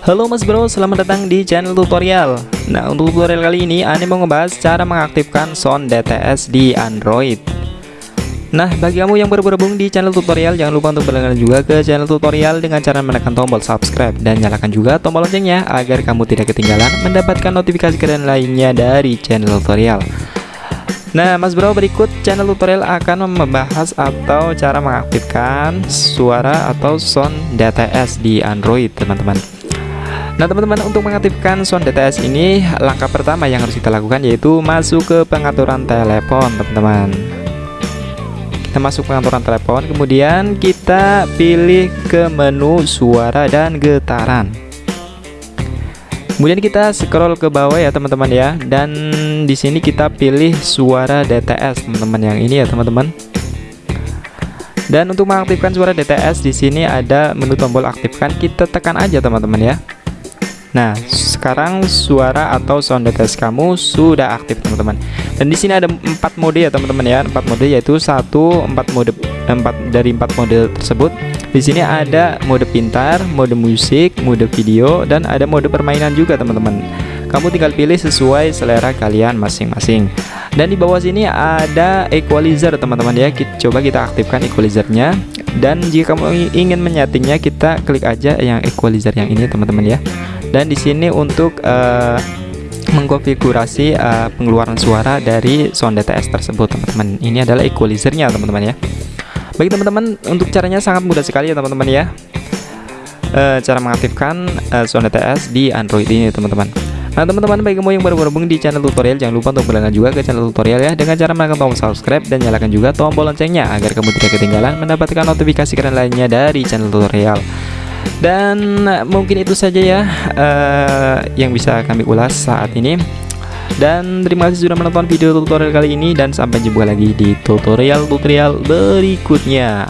Halo mas bro, selamat datang di channel tutorial. Nah untuk tutorial kali ini Ane mau ngebahas cara mengaktifkan sound DTS di Android. Nah bagi kamu yang baru bergabung di channel tutorial Jangan lupa untuk berlangganan juga ke channel tutorial Dengan cara menekan tombol subscribe Dan nyalakan juga tombol loncengnya Agar kamu tidak ketinggalan mendapatkan notifikasi keren lainnya dari channel tutorial Nah mas bro berikut channel tutorial akan membahas atau cara mengaktifkan suara atau sound DTS di Android teman-teman. Nah teman-teman untuk mengaktifkan sound DTS ini langkah pertama yang harus kita lakukan yaitu masuk ke pengaturan telepon teman-teman. Kita masuk pengaturan telepon kemudian kita pilih ke menu suara dan getaran. Kemudian kita scroll ke bawah ya teman-teman ya dan di sini kita pilih suara DTS teman-teman yang ini ya teman-teman dan untuk mengaktifkan suara DTS di sini ada menu tombol aktifkan kita tekan aja teman-teman ya Nah, sekarang suara atau sound DTS kamu sudah aktif teman-teman. Dan di sini ada empat mode ya teman-teman ya, empat mode yaitu satu empat mode empat dari empat mode tersebut. Di sini ada mode pintar, mode musik, mode video, dan ada mode permainan juga teman-teman. Kamu tinggal pilih sesuai selera kalian masing-masing. Dan di bawah sini ada equalizer teman-teman ya. Kita, coba kita aktifkan equalizernya. Dan jika kamu ingin menyetingnya, kita klik aja yang equalizer yang ini teman-teman ya dan di sini untuk uh, mengkonfigurasi uh, pengeluaran suara dari sound DTS tersebut teman-teman ini adalah equalizernya teman-teman ya bagi teman-teman untuk caranya sangat mudah sekali ya teman-teman ya uh, cara mengaktifkan uh, sound DTS di Android ini teman-teman Nah teman-teman bagi kamu yang baru bergabung di channel tutorial jangan lupa untuk berlangganan juga ke channel tutorial ya. Dengan cara menekan tombol subscribe dan nyalakan juga tombol loncengnya agar kamu tidak ketinggalan mendapatkan notifikasi keren lainnya dari channel tutorial. Dan mungkin itu saja ya uh, yang bisa kami ulas saat ini. Dan terima kasih sudah menonton video tutorial kali ini dan sampai jumpa lagi di tutorial-tutorial berikutnya